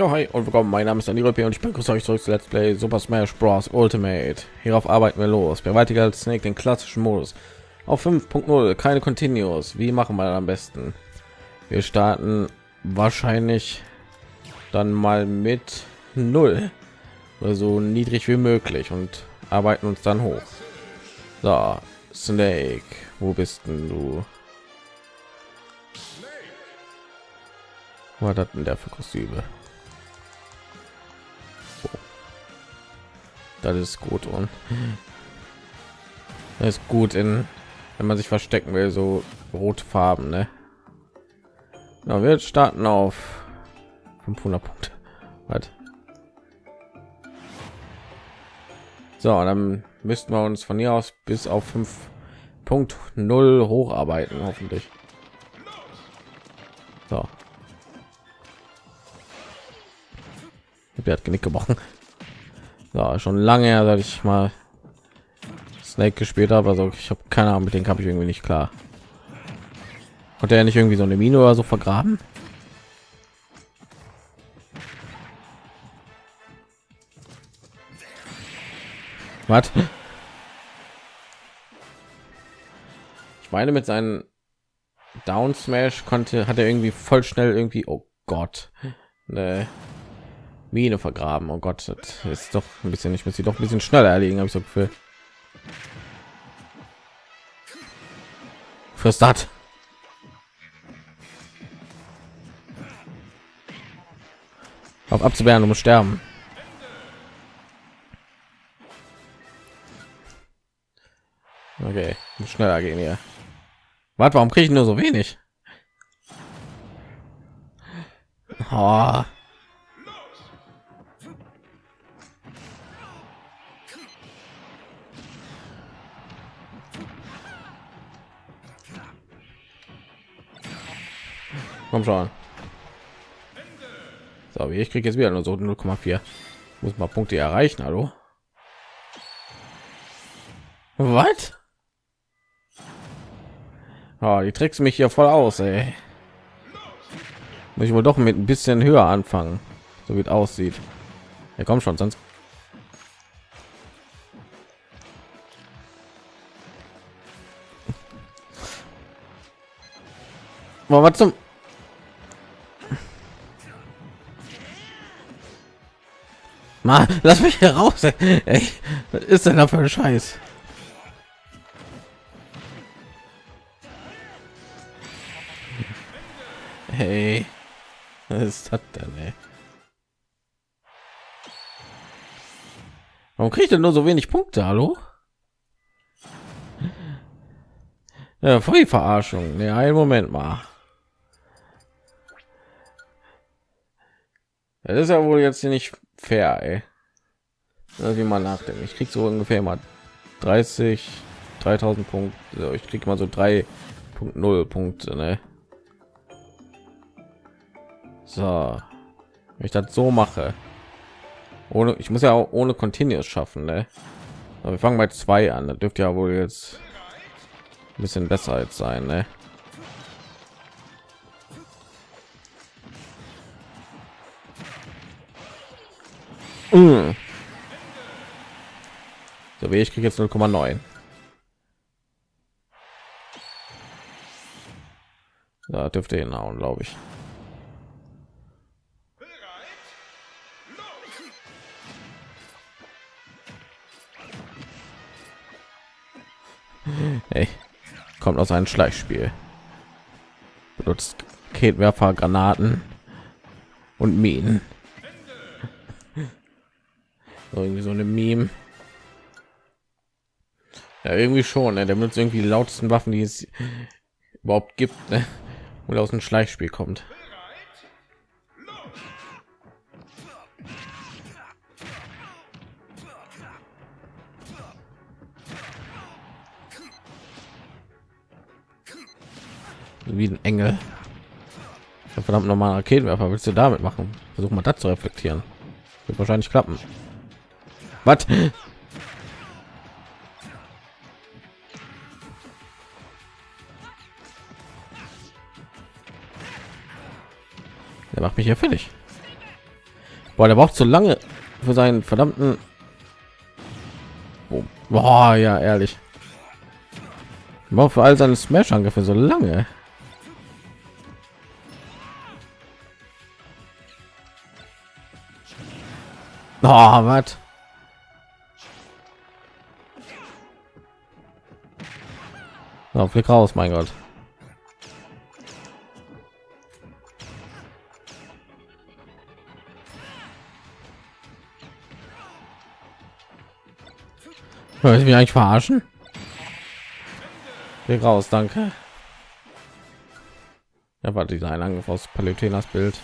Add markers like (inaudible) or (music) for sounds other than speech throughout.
Ja, hi und willkommen. Mein Name ist Daniel und ich begrüße euch zurück zu Let's Play Super Smash Bros. Ultimate. Hierauf arbeiten wir los. Bewältiger als Snake den klassischen Modus. Auf 5.0, keine Continuous. Wie machen wir am besten? Wir starten wahrscheinlich dann mal mit 0. So niedrig wie möglich und arbeiten uns dann hoch. So, Snake, wo bist du? Was hat denn der für Kostüme? Das ist gut und das ist gut in wenn man sich verstecken will so rote farben ne? ja, wir starten auf 500 punkte. Was? so dann müssten wir uns von hier aus bis auf 5.0 hocharbeiten hoffentlich. So. Der hat genick gebrochen ja, schon lange her, seit ich mal Snake gespielt habe. Also ich habe keine Ahnung, mit dem habe ich irgendwie nicht klar. Konnte er nicht irgendwie so eine Mine oder so vergraben? Was? Ich meine, mit seinen Down Smash konnte hat er irgendwie voll schnell irgendwie. Oh Gott, ne Mine vergraben. Oh Gott, das ist doch ein bisschen, ich muss sie doch ein bisschen schneller erlegen, habe ich so Gefühl. Für Start. Auf abzuwehren, um sterben. Okay, muss schneller gehen hier. Warte, warum kriege ich nur so wenig? Oh. Komm schon. So, ich kriege jetzt wieder nur so 0,4. Muss mal Punkte erreichen, hallo? Was? Oh, die trickst mich hier voll aus, ey. Muss ich wohl doch mit ein bisschen höher anfangen, so wie es aussieht. Ja, komm schon, sonst was zum Mal, lass mich hier raus. Ey. Was ist denn da für ein Scheiß? Hey, was ist das denn? Ey? Warum kriegt er nur so wenig Punkte? Hallo? Ja, voll die Verarschung. Ne, einen Moment mal. Das ist ja wohl jetzt hier nicht fair, ey. wie man nachdenken. Ich krieg so ungefähr mal 30, 3000 Punkte. Ich krieg mal so 3.0 Punkte, ne? So, wenn ich das so mache, ohne, ich muss ja auch ohne Continuous schaffen, ne? Aber wir fangen bei zwei an. Das dürfte ja wohl jetzt ein bisschen besser jetzt sein, ne? Mm. So wie ich kriege jetzt 0,9. Da dürfte hinhauen, glaube ich. Hey, kommt aus einem Schleichspiel. Benutzt Ketwerfer, Granaten und Minen irgendwie so eine Meme. Ja, irgendwie schon. Ne? Der benutzt irgendwie die lautesten Waffen, die es überhaupt gibt, ne? und aus dem Schleichspiel kommt. Wie ein Engel. Verdammt normaler Raketenwerfer willst du damit machen? Versuch mal das zu reflektieren. Wird wahrscheinlich klappen. Was? Der macht mich ja fertig. Boah, der braucht so lange für seinen verdammten. Oh, boah, ja, ehrlich. Braucht für all seine Smash-Angriffe so lange. Oh, was? So, Blick raus, mein Gott. Ich mich eigentlich verarschen? Geh raus, danke. Ja, war dieser ein aus Palutenas Bild.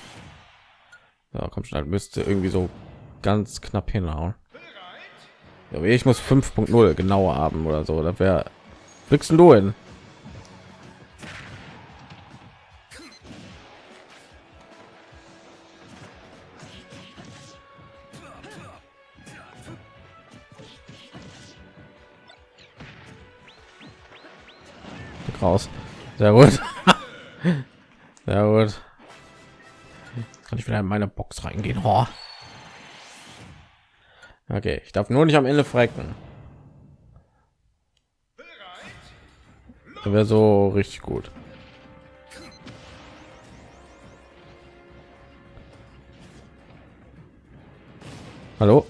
Ja, komm schnell, müsste irgendwie so ganz knapp hinhauen. Ja, ich muss 5.0 genauer haben oder so. Das wäre Blickst du hin? Raus. Sehr gut. (laughs) Sehr gut. Kann ich wieder in meine Box reingehen? Oh. Okay, ich darf nur nicht am Ende frecken. wäre so richtig gut. Hallo?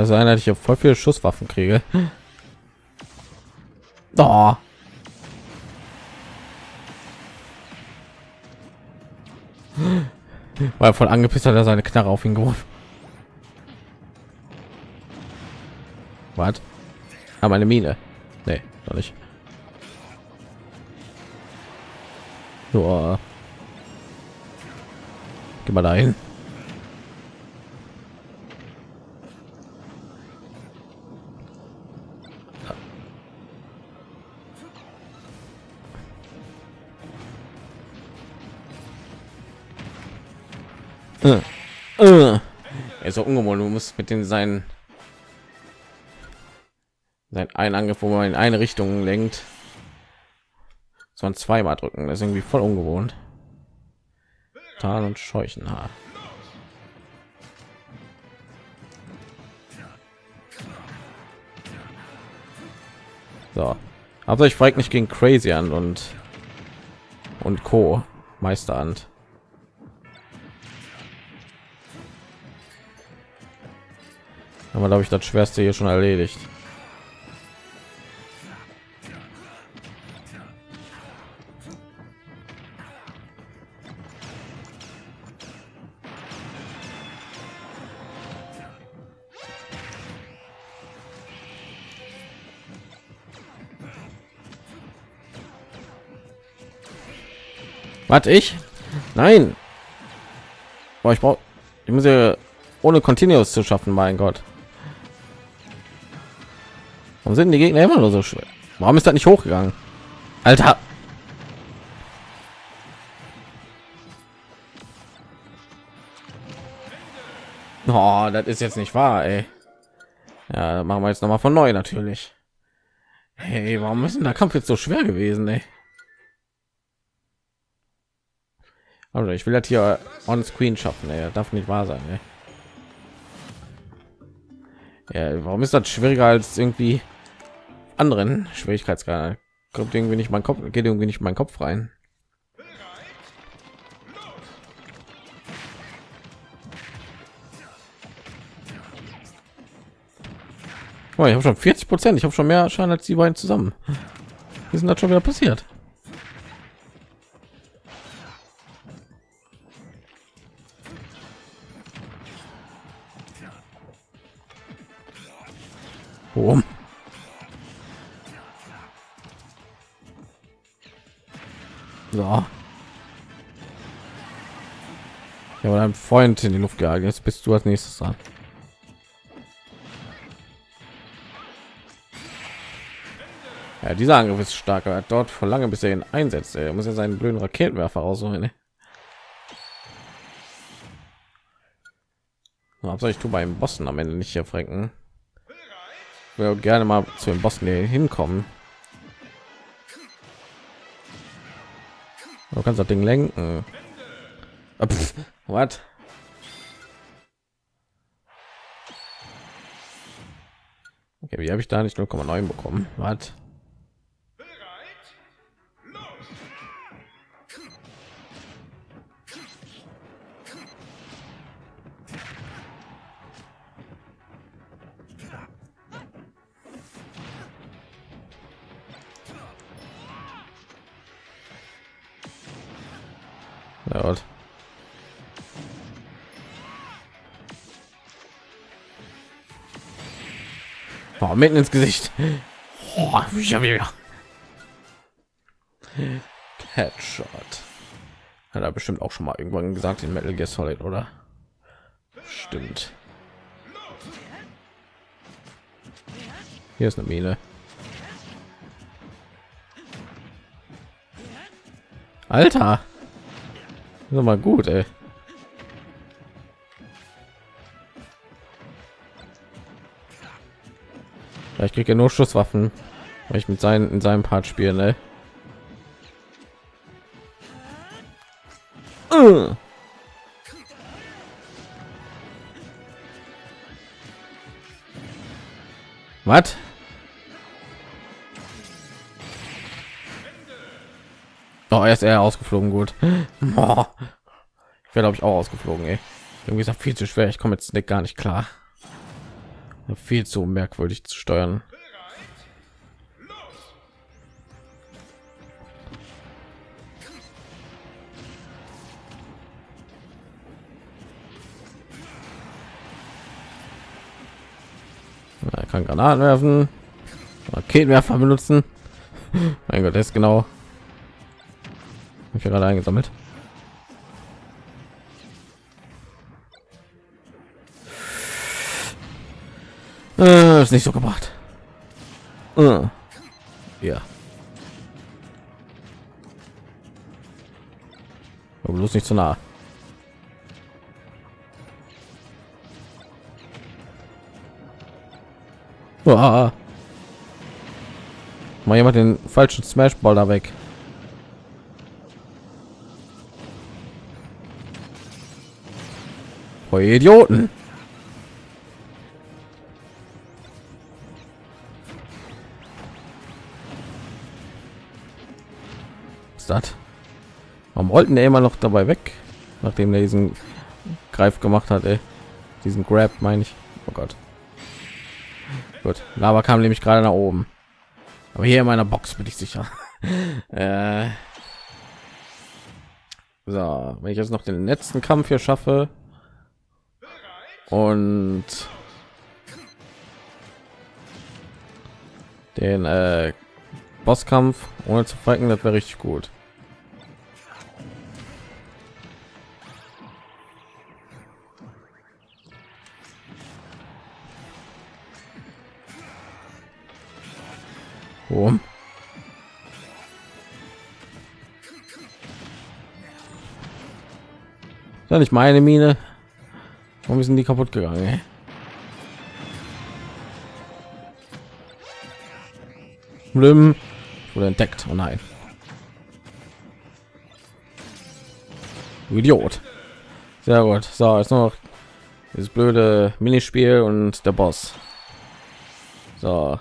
Also einer, ich voll viele Schusswaffen kriege. Oh. Weil voll angepisst hat er seine Knarre auf ihn geworfen. Was? Aber eine Mine. Nee, doch nicht. So. Geh mal dahin. Äh, äh. Er ist so ungewohnt. Du musst mit den seinen sein ein Angriff, wo man in eine Richtung lenkt, sondern zweimal drücken. Das ist irgendwie voll ungewohnt. Tarn und Scheuchenhaar. So, aber ich frage nicht gegen Crazy an und und Co. Meisterhand. Aber glaube ich das schwerste hier schon erledigt Warte ich? Nein. Boah, ich brauche ich muss ja ohne Continuous zu schaffen, mein Gott. Warum sind die Gegner immer nur so schwer? Warum ist das nicht hochgegangen? Alter. Oh, das ist jetzt nicht wahr, ey. Ja, machen wir jetzt noch mal von neu natürlich. Hey, warum ist denn der Kampf jetzt so schwer gewesen, ey? Also ich will das hier on screen schaffen, ey. darf nicht wahr sein, ey. Ja, warum ist das schwieriger als irgendwie anderen Schwierigkeitsgrad? Kommt irgendwie nicht mein Kopf, geht irgendwie nicht mein Kopf rein. Oh, ich habe schon 40 Prozent. Ich habe schon mehr Schaden als die beiden zusammen. Wie ist das schon wieder passiert? Boom. So. Ja, aber ein Freund in die Luft gehalten. Jetzt bist du als nächstes dran. Ja, dieser Angriff ist stark, aber dort vor lange bis er ihn einsetzt. Er muss ja seinen blöden Raketenwerfer rausholen. Ne? Was soll ich tun beim Bossen am Ende nicht hier franken? will gerne mal zu den Bossen hier hinkommen. Du kannst das Ding lenken. Ah, was? Okay, wie habe ich da nicht 0,9 bekommen? Was? Ja, Gott. Oh, mitten ins Gesicht. Oh, Headshot. Hat er bestimmt auch schon mal irgendwann gesagt in Metal Gear Solid, oder? Stimmt. Hier ist eine Mine. Alter. Ist mal gut, ey. Ja, ich kriege nur Schusswaffen, weil ich mit seinen in seinem Part spiele. Ne? Uh. Was? Oh, er ist eher ausgeflogen, gut. (laughs) Oh. Ich werde glaube ich auch ausgeflogen, ey. Irgendwie ist das viel zu schwer. Ich komme jetzt nicht gar nicht klar. Viel zu merkwürdig zu steuern. Er kann Granaten werfen, Raketenwerfer benutzen. (laughs) mein Gott, das ist genau ich gerade eingesammelt. Äh, ist nicht so gemacht. Äh. Ja. Aber bloß nicht zu nah. Uah. Mal jemand den falschen Smash Ball da weg. Oh, Idioten. Was ist das? Warum wollten der immer noch dabei weg, nachdem er diesen Greif gemacht hat, ey. Diesen Grab meine ich. Oh Gott. Gut, Lava kam nämlich gerade nach oben. Aber hier in meiner Box bin ich sicher. (laughs) äh so, wenn ich jetzt noch den letzten Kampf hier schaffe, und den äh, Bosskampf ohne zu fighten, das wäre richtig gut. Boom. Ja, nicht meine Mine. Warum sind die kaputt gegangen? Ey? Blüm wurde entdeckt. Oh nein. Idiot. Sehr gut. So, jetzt noch dieses blöde Minispiel und der Boss. So.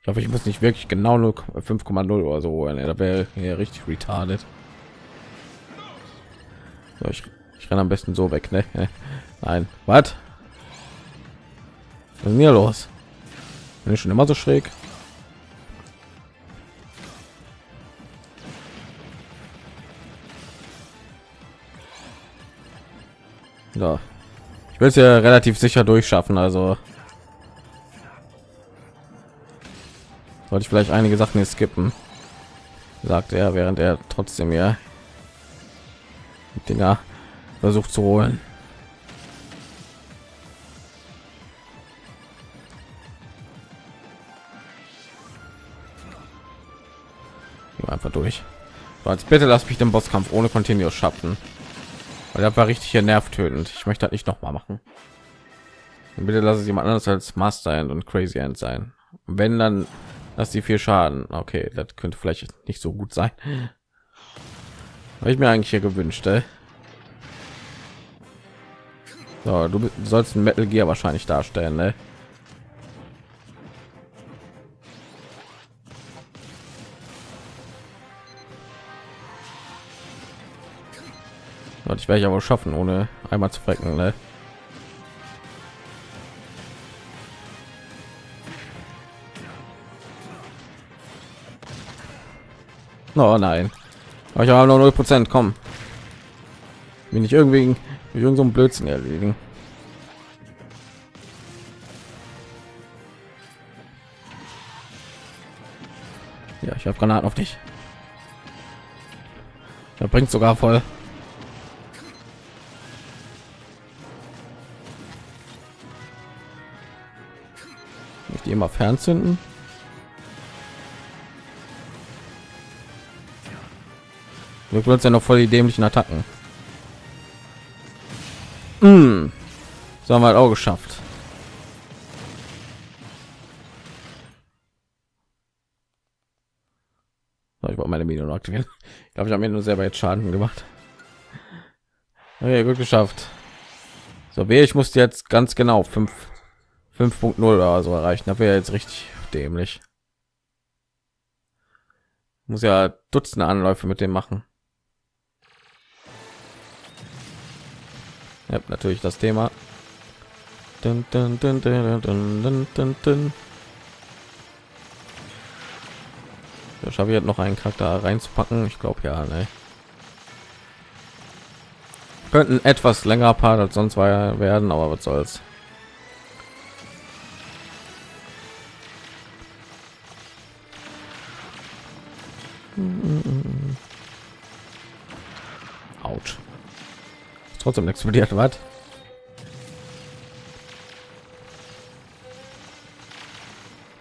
Ich hoffe, ich muss nicht wirklich genau nur 5,0 oder so. Da wäre hier richtig retarded. So, ich ich renne am besten so weg, ne? Nein, was? Was ist mir los? Bin ich schon immer so schräg? Ja. Ich will es ja relativ sicher durchschaffen, also sollte ich vielleicht einige Sachen hier skippen, sagt er, während er trotzdem ja Dinger versucht zu holen. Durch. Als bitte lass mich den Bosskampf ohne Continuous schaffen. Weil das war richtig hier nervtötend. Ich möchte das nicht noch mal machen. bitte lass es jemand anderes als Master End und Crazy End sein. Wenn dann, dass die vier Schaden. Okay, das könnte vielleicht nicht so gut sein. Habe ich mir eigentlich hier gewünscht. Ey. So, du sollst ein Metal Gear wahrscheinlich darstellen, ne? Und ich werde ich aber schaffen, ohne einmal zu frecken, ne? Oh nein. Aber ich habe nur 0 Prozent. Komm. Bin ich irgendwie irgend so ein Blödsinn erledigen. Ja, ich habe Granaten auf dich. Er bringt sogar voll. Ich die immer fernzünden. Wir benutzen ja noch voll die dämlichen Attacken. Mm. So haben wir halt auch geschafft. So, ich wollte meine Minion aktivieren. (laughs) Ich glaube, ich habe mir nur selber jetzt Schaden gemacht. Okay, gut geschafft. So, wer ich musste jetzt ganz genau 5 5.0 oder so erreichen. Da wäre jetzt richtig dämlich. Muss ja Dutzende Anläufe mit dem machen. Ja, natürlich das Thema. Dun, dun, dun, da schaffe ich jetzt noch einen Charakter reinzupacken. Ich glaube ja, ne. Könnten etwas länger Part als sonst war werden, aber was soll's. Trotzdem explodiert was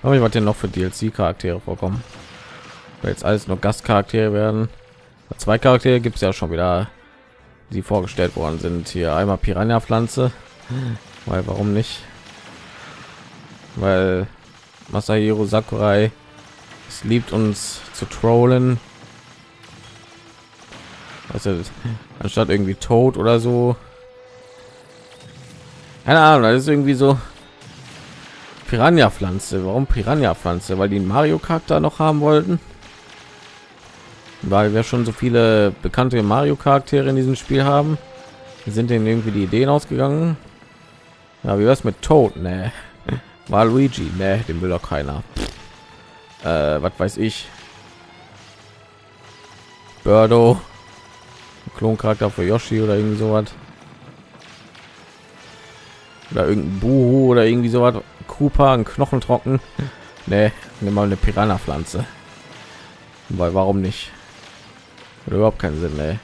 aber ich wollte noch für DLC Charaktere vorkommen. Weil jetzt alles nur Gastcharaktere werden. Zwei Charaktere gibt es ja schon wieder die vorgestellt worden sind. Hier einmal Piranha Pflanze weil warum nicht? Weil Masahiro Sakurai es liebt uns zu trollen. Also anstatt irgendwie tot oder so. Keine ahnung das ist irgendwie so piranha pflanze warum piranha pflanze weil die mario charakter noch haben wollten? Weil wir schon so viele bekannte mario charaktere in diesem spiel haben sind denen irgendwie die ideen ausgegangen. Ja wie was mit tot ne (laughs) war luigi? Ne den will doch keiner. Äh, was weiß ich. Birdo Kloncharakter für Yoshi oder irgendwie sowas. Oder irgendein Buhu oder irgendwie sowas. Cooper, ein Knochen trocken. (laughs) Nee, nimm mal eine Piranha-Pflanze. Weil warum nicht? Oder überhaupt keinen Sinn, ey.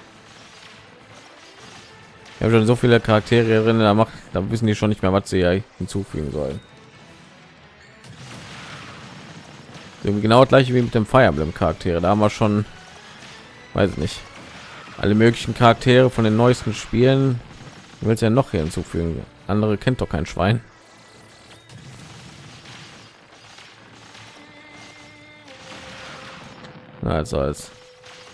Ich habe schon so viele Charaktere drin, da macht, da wissen die schon nicht mehr, was sie hinzufügen sollen. Genau das gleiche wie mit dem Fire Emblem Charaktere. Da haben wir schon, weiß nicht, alle möglichen Charaktere von den neuesten Spielen. Willst ja noch hier hinzufügen? Andere kennt doch kein Schwein. Also als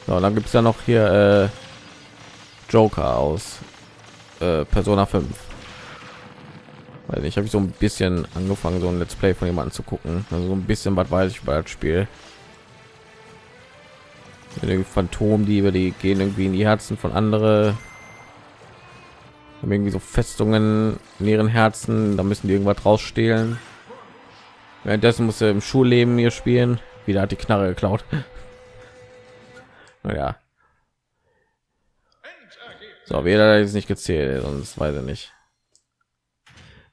so, dann gibt es ja noch hier äh, Joker aus äh, Persona 5. Weil ich habe so ein bisschen angefangen, so ein Let's Play von jemandem zu gucken. Also so ein bisschen was weiß ich über das Spiel Phantomdiebe, die gehen irgendwie in die Herzen von andere haben irgendwie so Festungen in ihren Herzen, da müssen die irgendwas rausstehlen. Währenddessen muss er im Schulleben hier spielen. Wieder hat die Knarre geklaut. (laughs) naja. So, wieder ist nicht gezählt, sonst weiß er nicht.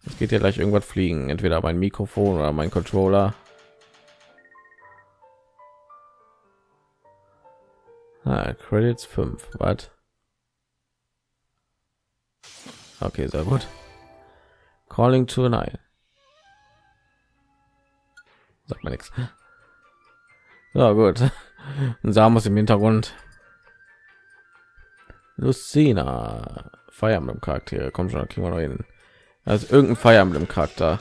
Es geht ja gleich irgendwas fliegen, entweder mein Mikrofon oder mein Controller. Ah, Credits 5. Was? Okay, sehr gut. Calling to an Eye. Sagt man nichts. Ja, gut. Ein Samus im Hintergrund. Lucina. Fire Emblem Charaktere. Kommt schon, kriegen wir noch hin. Also irgendein Fire Emblem Charakter.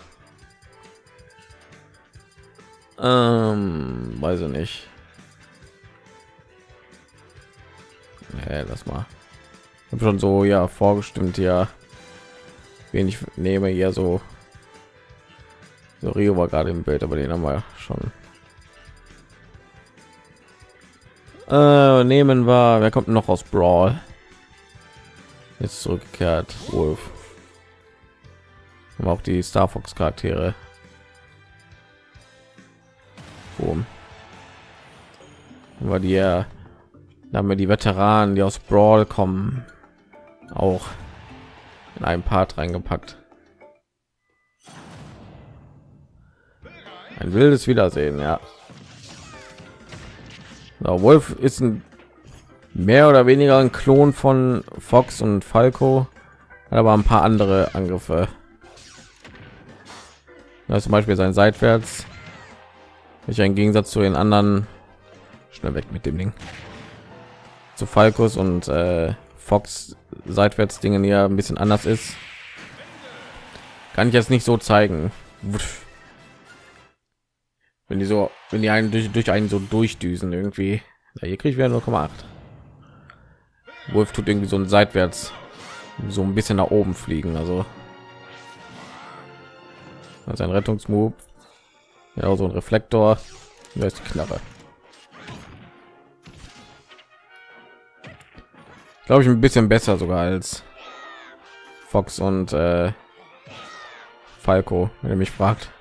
Ähm, weiß ich nicht. Nee, das mal. Ich habe schon so ja vorgestimmt ja, wen ich nehme hier so. So Rio war gerade im Bild, aber den haben wir schon. Äh, nehmen wir. Wer kommt noch aus Brawl? Jetzt zurückgekehrt. Wolf. Aber auch die Star Fox Charaktere. Boom. War die ja, da haben wir die Veteranen, die aus Brawl kommen, auch in einem Part reingepackt. Ein wildes Wiedersehen, ja. So, Wolf ist ein mehr oder weniger ein Klon von Fox und Falco, aber ein paar andere Angriffe. Das zum Beispiel sein seitwärts, ich im Gegensatz zu den anderen schnell weg mit dem Ding zu Falcos und äh, Fox seitwärts Dingen ja ein bisschen anders ist. Kann ich jetzt nicht so zeigen. Wenn die so, wenn die einen durch, durch einen so durchdüsen irgendwie. Ja, hier kriege ich wieder 0,8. Wolf tut irgendwie so ein seitwärts so ein bisschen nach oben fliegen, also sein Rettungsmove. Ja, so ein Reflektor. Da ist die Knarre. Glaube ich ein bisschen besser sogar als Fox und äh, Falco, wenn ihr mich fragt.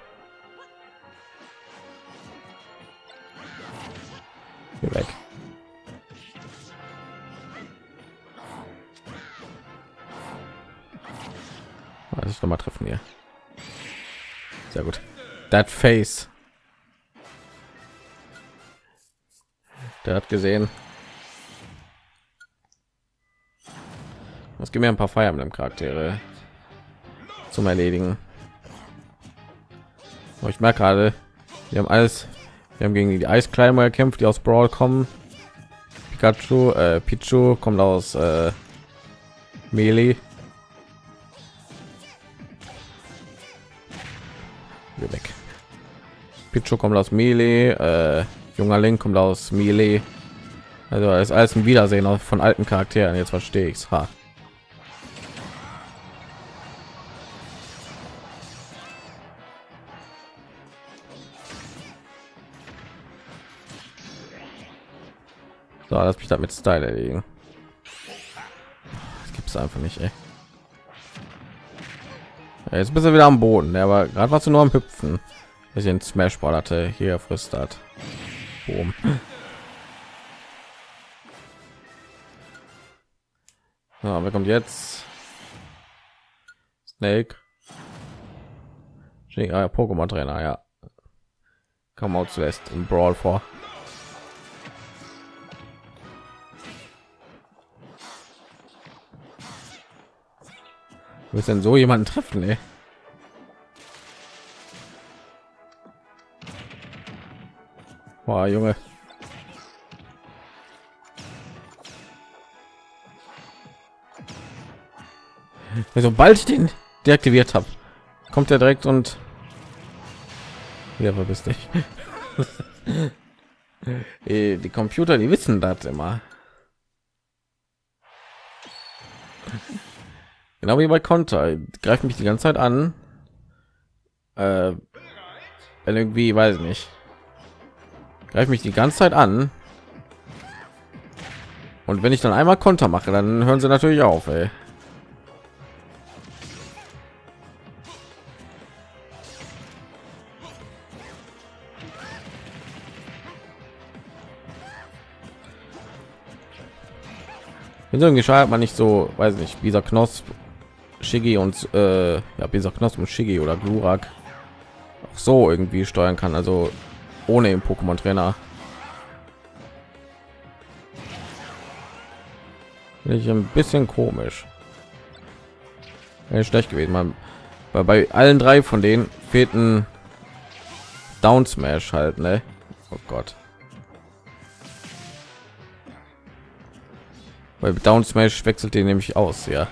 Hier weg. Was ich noch mal treffen hier. Sehr gut. That face. Der hat gesehen. Es gibt mir ein paar mit dem Charaktere zum Erledigen. Aber ich merke gerade, wir haben alles, wir haben gegen die Eiskleimer gekämpft, die aus Brawl kommen. Pikachu, äh, Pichu kommt aus äh, Melee. Hier weg. Pichu kommt aus Melee, äh, junger Link kommt aus Melee. Also ist alles ein Wiedersehen von alten Charakteren. Jetzt verstehe ich es. So, lass mich damit Style erlegen. Das gibt es einfach nicht, ey. Ja, jetzt bist du wieder am Boden, der war gerade was du nur am Hüpfen. Ich den Smash Ball hatte hier frisst hat. Boom. Ja, wer kommt jetzt? Snake. Ah, Pokémon Trainer, ja. Kam auch zuerst im Brawl vor. Wird denn so jemanden treffen, ey? Boah, Junge. Sobald ich den deaktiviert habe, kommt er direkt und ja, verbiss dich. (laughs) die Computer, die wissen das immer. Genau wie bei Konter. Greift mich die ganze Zeit an. Äh, irgendwie, weiß ich nicht. Greift mich die ganze Zeit an. Und wenn ich dann einmal Konter mache, dann hören sie natürlich auf, ey. irgendwie schreibt man nicht so weiß nicht dieser Knosp Shigi und äh, ja, dieser Knosp und Shigi oder Glurak auch so irgendwie steuern kann, also ohne im Pokémon Trainer. Finde ich ein bisschen komisch. Wäre schlecht gewesen. Man, bei, bei allen drei von denen fehlten Down Smash halt, ne? Oh Gott. Weil Down Smash wechselt den nämlich aus, ja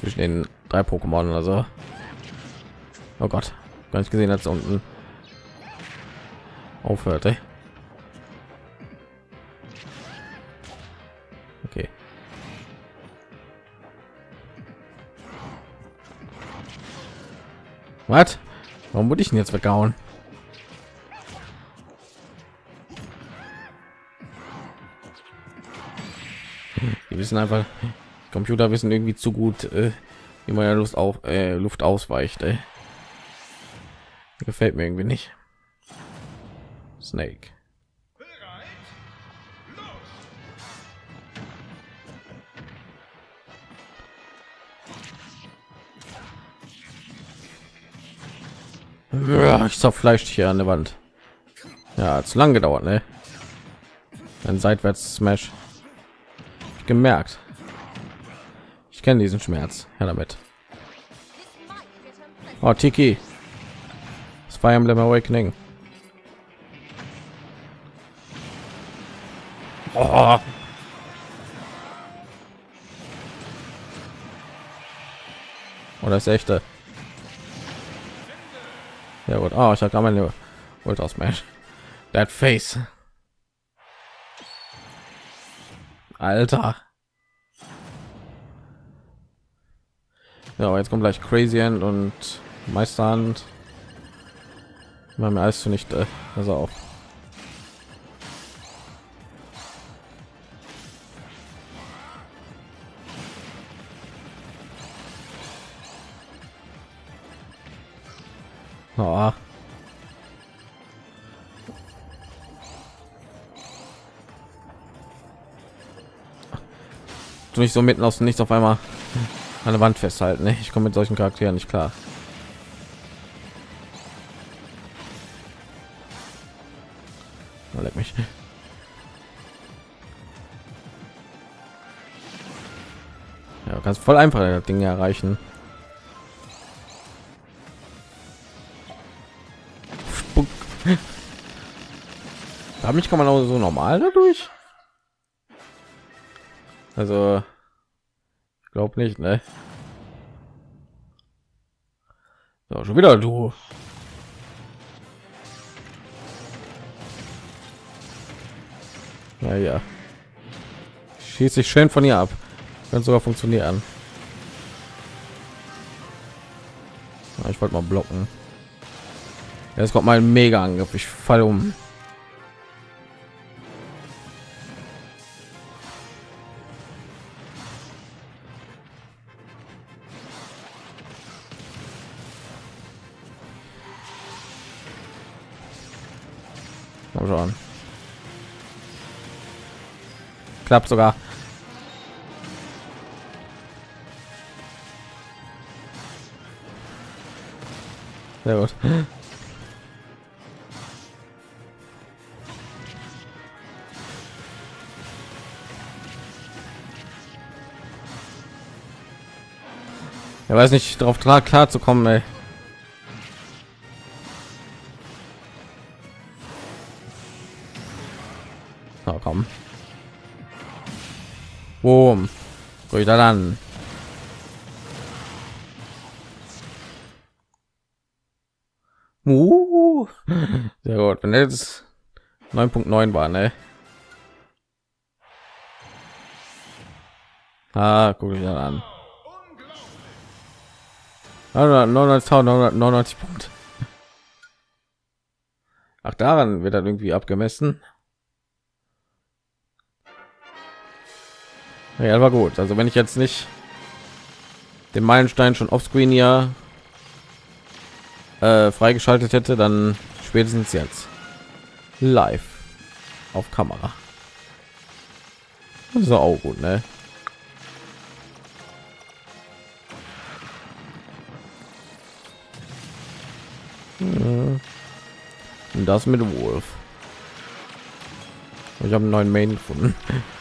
zwischen den drei Pokémon also oh Gott gar nicht gesehen als unten aufhört ey. okay. Was? Warum wurde ich denn jetzt weggehauen? Die wissen einfach computer wissen irgendwie zu gut äh, wie man ja lust auf äh, luft ausweicht ey. gefällt mir irgendwie nicht snake ich zerfleischt hier an der Wand. Ja, zu lang gedauert, ne? Ein seitwärts Smash. Gemerkt. Ich kenne diesen Schmerz. Ja, damit. Oh, Tiki. Fire Emblem Awakening. Oh. Oh, das echte. Ja gut. Oh, ich habe gerade meine Ultra Smash. That Face. Alter. Ja, jetzt kommt gleich Crazy End und Meisterhand. War mir alles zunichte. Also auf. Oh. Du nicht so mitten aus Nichts auf einmal an der Wand festhalten. Ne? Ich komme mit solchen Charakteren nicht klar. Oh, leck mich. Ja, kannst voll einfach das Ding erreichen. Spuck. Da mich kann man auch so normal dadurch. Also glaube nicht, ne? So, schon wieder du. Naja. Schießt sich schön von ihr ab. Kann sogar funktionieren. Ich wollte mal blocken. Jetzt kommt mein Mega Angriff. Ich falle um. Klappt sogar. Sehr gut. Er weiß nicht darauf klar, klar zu kommen, ey. komm. Boom. Wieder dann. Uh, sehr gut. Wenn jetzt 9.9 war, ne? Ah, guck ich dann an. 99 Punkte. Ach, daran wird dann irgendwie abgemessen. Ja, war gut. Also wenn ich jetzt nicht den Meilenstein schon offscreen ja äh, freigeschaltet hätte, dann spätestens jetzt live auf Kamera. Das ist auch gut, ne? Und das mit Wolf. Ich habe einen neuen Main gefunden. (laughs)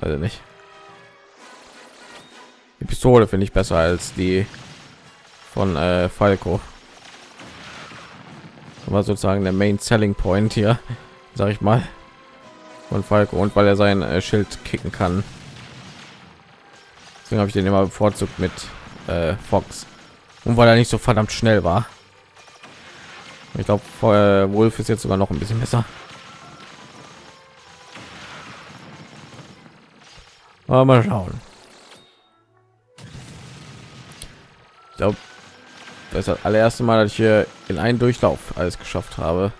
Also nicht. Die Pistole finde ich besser als die von äh, Falco. war sozusagen der Main Selling Point hier, (laughs) sag ich mal, von Falco und weil er sein äh, Schild kicken kann. Deswegen habe ich den immer bevorzugt mit äh, Fox. Und weil er nicht so verdammt schnell war. Ich glaube, äh, Wolf ist jetzt sogar noch ein bisschen besser. Aber mal schauen. Ich glaube, das ist das allererste Mal, dass ich hier in einen Durchlauf alles geschafft habe.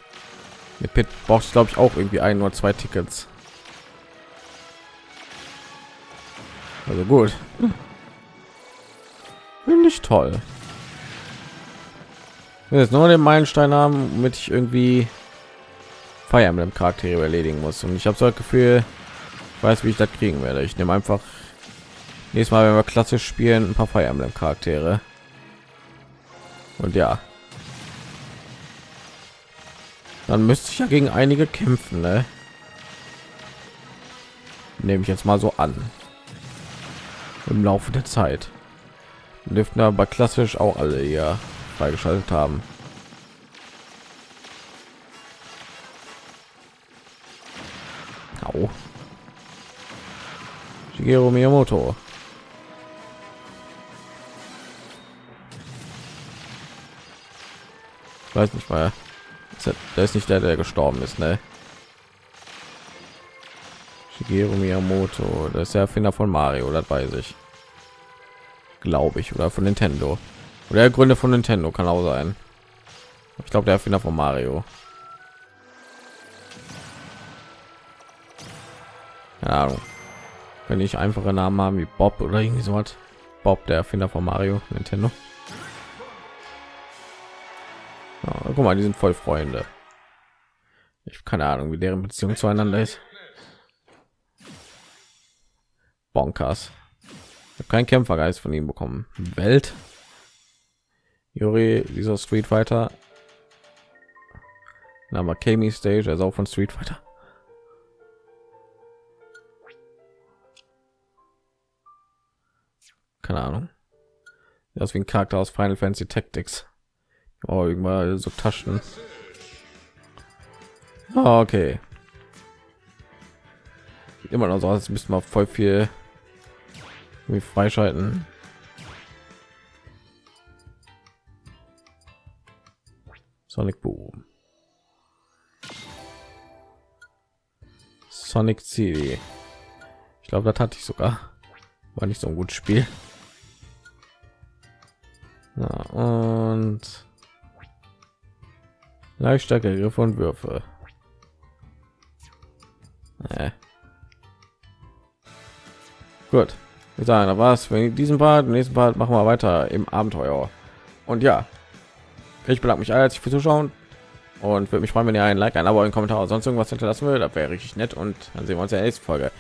Mit Pit braucht ich glaube ich auch irgendwie ein oder zwei Tickets. Also gut. Finde ich toll. Jetzt nur den Meilenstein haben, womit ich irgendwie Fire Emblem Charaktere erledigen muss. Und ich habe so das Gefühl, weiß, wie ich das kriegen werde. Ich nehme einfach nächstes Mal, wenn wir klassisch spielen, ein paar Fire Emblem Charaktere. Und ja, dann müsste ich ja gegen einige kämpfen, ne? Nehme ich jetzt mal so an. Im Laufe der Zeit dürften aber klassisch auch alle hier freigeschaltet haben. Au. Shigeru Miyamoto. Weiß nicht mal. Der ist nicht der, der gestorben ist, ne? Shigeru Miyamoto, das ist der Erfinder von Mario, das weiß ich. Glaube ich, oder von Nintendo. Oder der Gründe von Nintendo kann auch sein. Ich glaube, der Erfinder von Mario. Keine Ahnung. Wenn ich einfache Namen haben wie Bob oder irgendwie so was. Bob, der Erfinder von Mario, Nintendo. Ja, guck mal, die sind voll Freunde. Ich keine Ahnung, wie deren Beziehung zueinander ist. Bonkers. Ich habe keinen Kämpfergeist von ihm bekommen. Welt. Yuri, dieser Street Fighter. Name Kami Stage, also auch von Street Fighter. Keine Ahnung. Das wie ein Charakter aus Final Fantasy Tactics. Oh, irgendwann so Taschen. Ah, okay. Immer noch so, als müssen wir voll viel freischalten. Sonic Boom. Sonic City. Ich glaube, das hatte ich sogar. War nicht so ein gutes Spiel. Ja, und Leichtstärke, Griffe und Würfe. Äh. Gut. Wir sagen, da war es. Wenn diesen Part, nächsten Part machen wir weiter im Abenteuer. Und ja, ich bedanke mich herzlich für Zuschauen und würde mich freuen, wenn ihr ein Like, ein Abo, einen Kommentar, sonst irgendwas hinterlassen würdet. Das wäre richtig nett und dann sehen wir uns in der nächsten Folge.